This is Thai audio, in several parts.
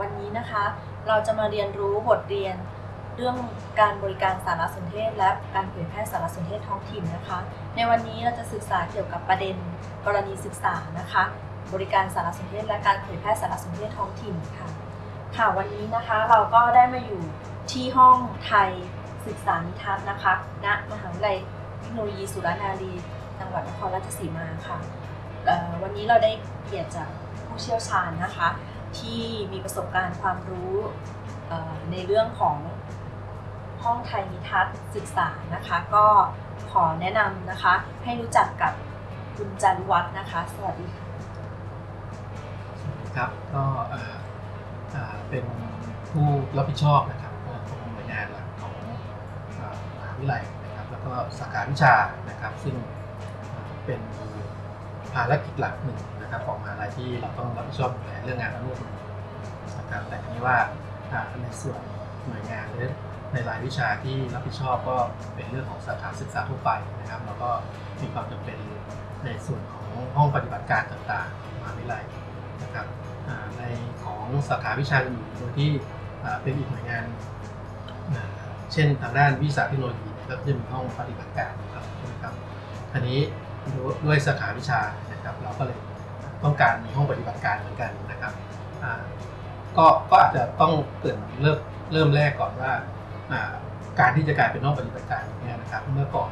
วันนี้นะคะ เราจะมาเรียนรู้บทเรียนเรื่องการบริการสารสนเทศ และการเผยแพร่สารสนเทศท้องถิ่นนะคะ ในวันนี้เราจะศึกษาเกี่ยวกับประเด็นกรณีศึกษานะคะ บริการสารสนเทศ และการเผยแพร่สารสนเทศท้องถิ่นค่ะ ค่ะวันนี้นะคะเราก็ได้มาอยู่ที่ห้องไทยศึกษานิทัศน์นะคะณมหาวิทยาลัยเทคโนโลยีสุรนารีจังหวัดนครราชสีมาค่ะวันนี้เราได้เกียรติจากผู้เชี่ยวชาญนะคะ ที่มีประสบการณ์ความรู้ในเรื่องของห้องไทยนิทัศน์ศึกษานะคะ ก็ขอแนะนำนะคะ ให้รู้จักกับคุณจันวัฒน์นะคะ สวัสดีค่ะครับก็เป็นผู้รับผิดชอบนะครับของหน่วยงานหลักของมหาวิทยาลัยนะครับ แล้วก็สาขาวิชานะครับ ซึ่งเป็น ภารกิจหลักหนึ่งนะครับของมหาลัยที่เราต้องรับผิดชอบดูแลเรื่องงานอนุบาลนะครับแต่ทีนี้ว่าในส่วนหน่วยงานหรือในรายวิชาที่รับผิดชอบก็เป็นเรื่องของสถาขาศึกษาทั่วไปนะครับแล้วก็มีความจำเป็นในส่วนของห้องปฏิบัติการต่างๆมหาวิทยาลัยนะครับในของสาขาวิชาอื่นโดยที่เป็นอีกหน่วยงานเช่นทางด้านวิชาเทคโนโลยีก็จะมีห้องปฏิบัติการนะครับใช่ไหมครับอันนี้ ด้วยสาขาวิชานะครับ เราก็เลยต้องการมีห้องปฏิบัติการเหมือนกันนะครับก็ก็อาจจะต้องเกิดเริ่มเริ่มแรกก่อนว่าการที่จะกลายเป็นห้องปฏิบัติการเนี่ยนะครับเมื่อก่อน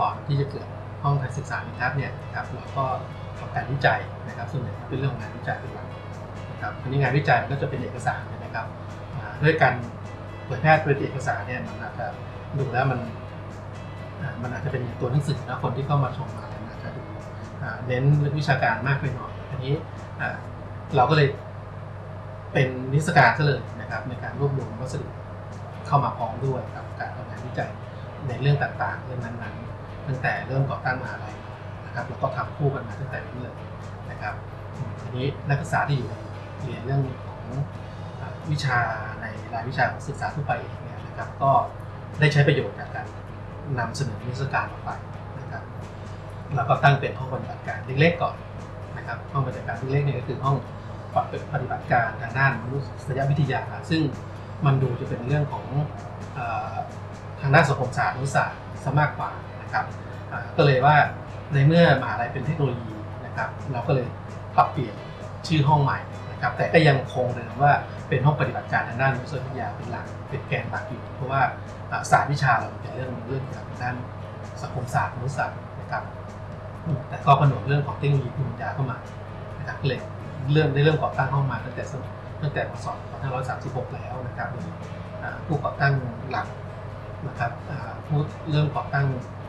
ก่อนที่จะเกิดห้องการศึกษานิทัศน์เนี่ยนะครับเราก็ทำการวิจัยนะครับส่วนใหญ่เป็นเรื่องของงานวิจัยเป็นหลักนะครับทีนี้งานวิจัยมันก็จะเป็นเอกสารนะครับด้วยการเผยแพร่เป็นเอกสารเนี่ยมันอาจจะดูแล้วมันมันอาจจะเป็นตัวหนังสือนะคนที่เข้ามาชมมา เน้นเรื่องวิชาการมากไปหน่อยอันนี้เราก็เลยเป็นนิทรรศการซะเลยนะครับในการรวบรวมวัสดุเข้ามาพร้อมด้วยกับการทำงานวิจัยในเรื่องต่างๆ เรื่องนั้นๆ ตั้งแต่เริ่มก่อตั้งมหาลัยนะครับแล้วก็ทำคู่กันมาตั้งแต่นี้เลยนะครับอืมทีนี้นักศึกษาที่อยู่ในเรียนเรื่องของวิชาในรายวิชาของศึกษาทั่วไปเนี่ยนะครับก็ได้ใช้ประโยชน์จากการนำเสนอนิทรรศการออกไป แล้วก็ตั้งเป็นห้องปฏิบัติการเล็กๆก่อนนะครับห้องปฏิบัติการเล็กๆเนี่ยก็คือห้องปฏิบัติการทางด้านมนุษยวิทยา ซึ่งมันดูจะเป็นเรื่องของทางด้านสังคมศาสตร์มนุษยศาสตร์ซะมากกว่านะครับก็เลยว่าในเมื่อมหาลัยเป็นเทคโนโลยีนะครับเราก็เลยปรับเปลี่ยนชื่อห้องใหม่นะครับแต่ก็ยังคงเดิมว่าเป็นห้องปฏิบัติการทางด้านมนุษยวิทยาเป็นหลักเป็นแกนหลักอยู่เพราะว่าอ่าศาสตร์วิชาเราเป็นเรื่องเรื่องเกี่ยวกับด้านสังคมศาสตร์มนุษยศาสตร์นะครับ แต่ก็ผนวกเรื่องของเทคโนโลยีภูมิปัญญาเข้ามานะครับก็เลยเริ่มได้เริ่มก่อตั้งห้องมาตั้งแต่ตั้งแต่พศ2536 แล้วนะครับผู้ก่อตั้งหลักนะครับผู้เริ่มก่อตั้ง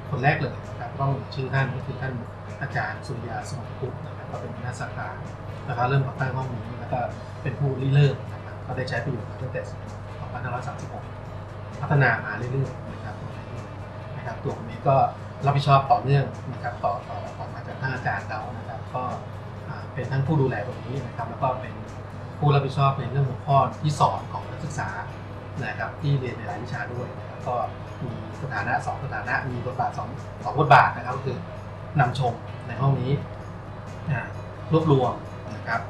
คนแรกเลยนะครับต้องชื่อท่านก็คือท่านอาจารย์สุริยาสมรพุทธนะครับก็เป็นหัวหน้าสาขานะครับเริ่มก่อตั้งห้องนี้แล้วก็เป็นผู้ริเริ่มนะครับก็ได้ใช้ประโยชน์มาตั้งแต่2536 พัฒนามาเรื่อยๆนะครับนะครับตัวผมเองก็ รับผิดชอบต่อเนื่องนะครับต่อต่อต่อมาจากท่านอาจารย์เรานะครับก็เป็นทั้งผู้ดูแลตรงนี้นะครับ แล้วก็เป็นผู้รับผิดชอบในเรื่องหัวข้อที่สอนของนักศึกษานะครับที่เรียนในรายวิชาด้วยนะครับก็มีสถานะสองสถานะมีบทบาทสองสองบทบาทนะครับก็คือนำชมในห้องนี้รวบรวมนะครับ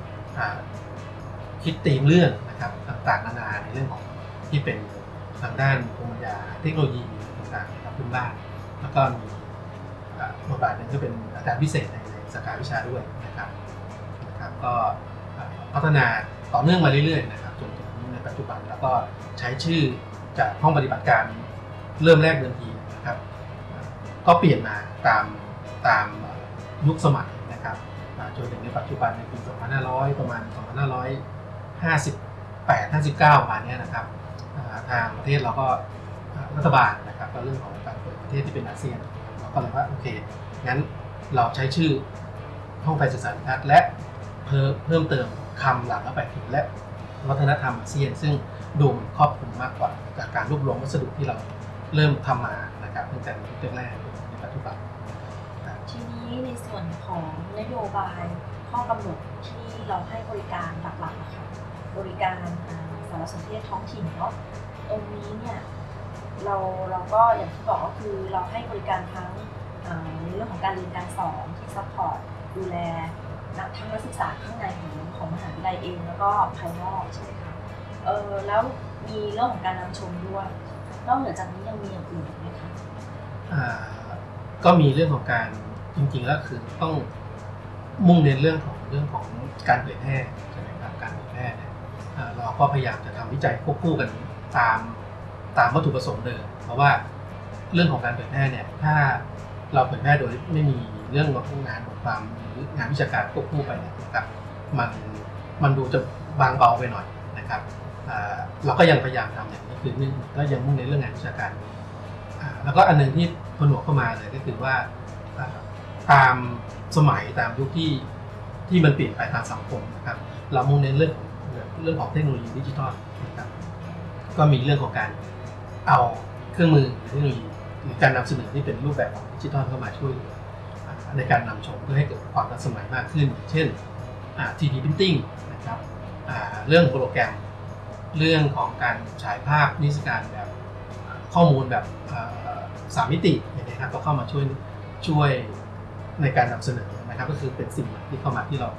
คิดตีมเรื่องนะครับต่างๆนานาในเรื่องของที่เป็นทางด้านภูมิปัญญาเทคโนโลยีต่างๆนะครับพื้นบ้าน แล้วก็มี บทบาทหนึ่งก็เป็นอาจารย์พิเศษในสาขาวิชาด้วยนะครับนะครับก็พัฒนาต่อเนื่องมาเรื่อยๆนะครับจนถึงในปัจจุบันแล้วก็ใช้ชื่อจากห้องปฏิบัติการเริ่มแรกเดิมทีนะครับ ก็เปลี่ยนมาตามตามยุคสมัยนะครับจนถึงในปัจจุบันในปี 2500 ประมาณ 2558 59ประมาณเนี้ยนะครับทางประเทศเราก็รัฐบาลนะครับก็เรื่องของการเปิดประเทศที่เป็นอาเซียน ก็เลยว่าโอเคงั้นเราใช้ชื่อห้องไทยศึกษาธิทัศน์และเพิ่มเพิ่มเติมคำหลังเข้าไปถึงและวัฒนธรรมอาเซียน ซึ่งดูมันครอบคลุมมากกว่าจากการรวบรวมวัสดุที่เราเริ่มทำมานะครับตั้งแต่ในแรกในปัจจุบันทีนี้ในส่วนของนโยบายข้อกำหนดที่เราให้บริการหลักๆนะคะบริการสารสนเทศท้องถิ่นเนาะตรงนี้เนี่ย เราเราก็อย่างที่บอกก็คือเราให้บริการทั้งในเรื่องของการเรียนการสอนที่ support ดูแลทั้งนักศึกษาข้างในของของมหาวิทยาลัยเองแล้วก็ภายนอกใช่ไหมคะเออแล้วมีเรื่องของการนำชมด้วย นอกเหนือจากนี้ยังมีอย่างอื่นไหมคะอ่าก็มีเรื่องของการจริงๆแล้วคือต้องมุ่งเน้นเรื่องของเรื่องของการเผยแพร่ใช่ไหมครับการเผยแพร่เนี่ยเราก็พยายามจะทำวิจัยควบคู่กันตาม ตามวัตถุประสงค์เดิมเพราะว่าเรื่องของการเผยแพร่เนี่ยถ้าเราเผยแพร่โดยไม่มีเรื่องของงานบทความหรืองานวิชาการควบคู่ไปเนี่ยนะครับมันมันดูจะบางเบาไปหน่อยนะครับอ่าเราก็ยังพยายามทำอย่างนี้คือนึ่งก็ยังมุ่งในนเรื่องงานวิชาการอ่าแล้วก็อันหนึงที่ผนวกเข้ามาเลยก็คือว่าตามสมัยตามยุคที่ที่มันเปลี่ยนไปตามสังคมนะครับ เรามุ่งเน้นเรื่องเรื่องของเทคโนโลยีดิจิทัลนะครับก็มีเรื่องของการ เอาเครื่องมือหรือเทคโนโลยีหรือการนำเสนอที่เป็นรูปแบบของดิจิทัลเข้ามาช่วยในการนำชมเพื่อให้เกิดความทันสมัยมากขึ้น เช่น 3D printing นะครับเรื่องโปรแกรม เรื่องของการฉายภาพนิทรรศการแบบข้อมูลแบบสามมิติอย่างนี้ยครับก็เข้ามาช่วยช่วยในการนำเสนอนะครับ ก็คือเป็นสิ่งใหม่ที่เข้ามาที่เรา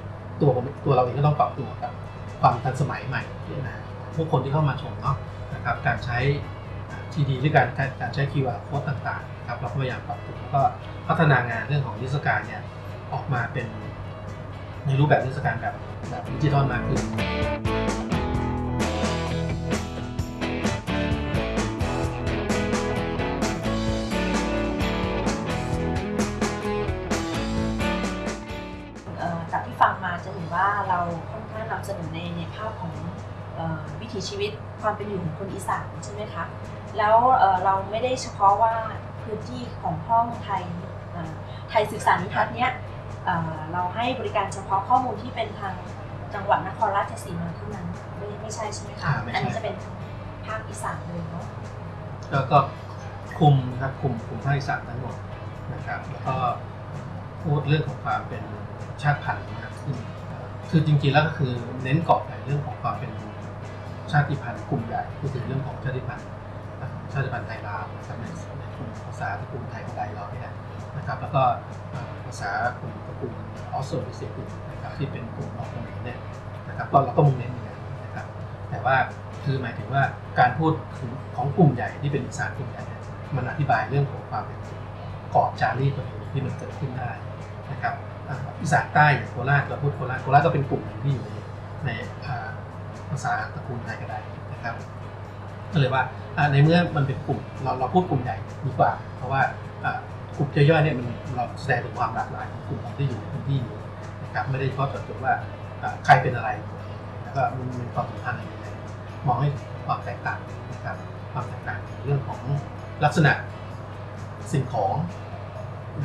ตัวตัวเราเองก็ต้องปรับตัวกับความทันสมัยใหม่นะผู้คนที่เข้ามาชมเนาะนะครับการใช้ ทีดีหรือการการการใช้ QR code ต่างๆครับเราพยายามปรับตัวแล้วก็พัฒนางานเรื่องของนิทรรศการเนี่ยออกมาเป็นในรูปแบบนิทรรศการแบบแบบดิจิทัลมากขึ้นจากที่ฟังมาจะเห็นว่าเราค่อนข้างนำเสนอในในภาพของออวิถีชีวิต ความเป็นอยู่ของคนอีสานใช่ไหมคะแล้วเอ่อเราไม่ได้เฉพาะว่าพื้นที่ของห้องไทยเอ่อไทยศึกษานิทัศน์เนี้ยเอ่อเราให้บริการเฉพาะข้อมูลที่เป็นทางจังหวัดนครราชสีมาเท่านั้นไม่ไม่ใช่ใช่ไหมคะอ่าไม่ใช่อันนี้จะเป็นภาคอีสานเลยเนาะแล้วก็คุมนะครับคุมคุมภาคอีสานทั้งหมดนะครับแล้วก็พูดเรื่องของความเป็นชาติพันธุ์มากขึ้นคือจริงๆแล้วก็คือเน้นเกาะในเรื่องของความเป็น ชาติพันธุ์กลุ่มใหญ่ก็คือเรื่องของชาติพันธุ์ชาติพันธุ์ไทยลาวนะครับในในกลุ่มภาษาตระกูลไทยของไทยเราเนี่ยนะครับ แล้วก็ภาษากลุ่มตระกูลออสโตรเซียกลุ่มนะครับที่เป็นกลุ่มออกเขมรเนี่ยนะครับก็เราก็มุ่งเน้นอย่างนั้นะครับ แต่ว่าคือหมายถึงว่าการพูดถึงของกลุ่มใหญ่ที่เป็นอีสากลุ่มใหญ่เนี่ยมันอธิบายเรื่องของความเป็นกรอบจารีตประเพณีที่มันเกิดขึ้นได้นะครับอีสานใต้อย่างโคราชเราพูดโคราชโคราชก็เป็นกลุ่มหนึ่งที่อยู่ในใน ภาษาตระกูลไทยก็ได้นะครับ ก็เลยว่าในเมื่อมันเป็นกลุ่มเราเราพูดกลุ่มใหญ่ดีกว่า เพราะว่ากลุ่มย่อยๆเนี่ยมันเราแสดงถึงความหลากหลายของกลุ่มที่อยู่ในพื้นที่นี้นะครับไม่ได้เฉพาะเจาะจงว่าอ่าใครเป็นอะไรแล้วก็มันมีความสัมพันธ์อะไรยังไงมองให้ความแตกต่างนะครับความแตกต่างในเรื่องของลักษณะสิ่งของ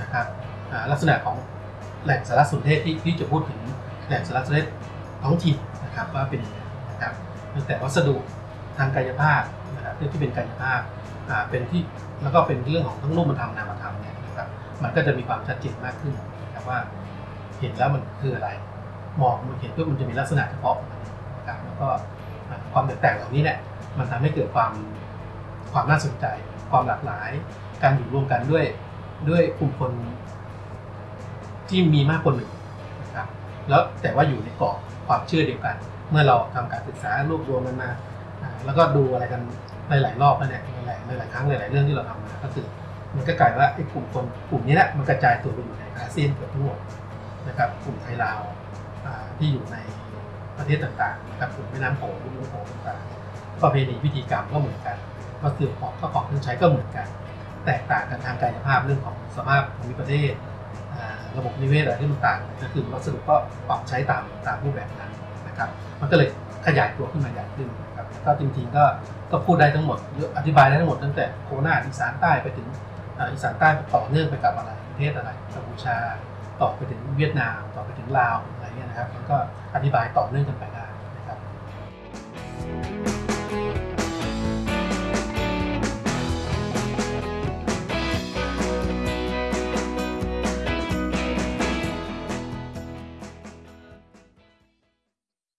นะครับลักษณะของแหล่งสารสนเทศที่ที่จะพูดถึงแหล่งสารสนเทศท้องถิ่นนะครับว่าเป็นยังไง นะครับตั้งแต่วัสดุทางกายภาพนะครับเรื่องที่เป็นกายภาพอ่าเป็นที่แล้วก็เป็นเรื่องของทั้งรูปธรรมนามธรรมเนี่ยนะครับมันก็จะมีความชัดเจนมากขึ้นนะครับว่าเห็นแล้วมันคืออะไร มองมันเห็นปุ๊บมันจะมีลักษณะเฉพาะของมันนะครับแล้วก็ความแตกต่างเหล่านี้เนี่ยมันทำให้เกิดความความน่าสนใจ ความหลากหลาย การอยู่รวมกันด้วยด้วยกลุ่มคนที่มีมากกว่าหนึ่งนะครับแล้วแต่ว่าอยู่ในกรอบความเชื่อเดียวกัน เมื่อเราทำการศึกษารวบรวมมันมา แล้วก็ดูอะไรกันหลายๆรอบแล้วเนี่ยหลายหลายครั้งหลายๆเรื่องที่เราทำมาก็คือมันก็กลายว่าไอ้กลุ่มคนกลุ่มนี้แหละมันกระจายตัวไปอยู่ในอาเซียนเกือบทั้งหมดนะครับกลุ่มไทยลาวที่อยู่ในประเทศต่างๆนะครับกลุ่มแม่น้ำโขงลุ่มน้ำโขงต่างๆประเพณีพิธีกรรมก็เหมือนกันวัสดุของข้าวของเครื่องใช้ก็เหมือนกัน แตกต่างกันทางกายภาพเรื่องของสภาพภูมิประเทศระบบนิเวศอะไรที่มันต่างก็คือวัสดุก็ปรับใช้ตามตามรูปแบบนั้น นะครับมันก็เลยขยายตัวขึ้นมาใหญ่ขึ้นนะครับก็จริงๆก็ก็พูดได้ทั้งหมดอธิบายได้ทั้งหมดตั้งแต่โคราชอีสานใต้ไปถึงอีสานใต้ต่อเนื่องไปกับอะไรประเทศอะไรกัมพูชาต่อไปถึงเวียดนามต่อไปถึงลาวอะไรเงี้ยนะครับมันก็อธิบายต่อเนื่องกันไปได้นะครับ